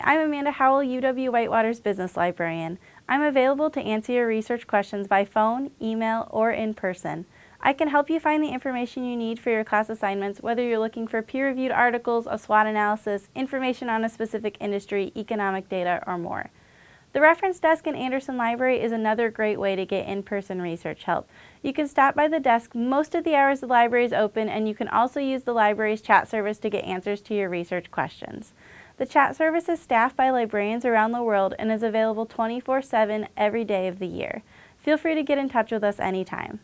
I'm Amanda Howell, UW Whitewater's Business Librarian. I'm available to answer your research questions by phone, email, or in person. I can help you find the information you need for your class assignments, whether you're looking for peer-reviewed articles, a SWOT analysis, information on a specific industry, economic data, or more. The reference desk in Anderson Library is another great way to get in-person research help. You can stop by the desk most of the hours the library is open and you can also use the library's chat service to get answers to your research questions. The chat service is staffed by librarians around the world and is available 24-7 every day of the year. Feel free to get in touch with us anytime.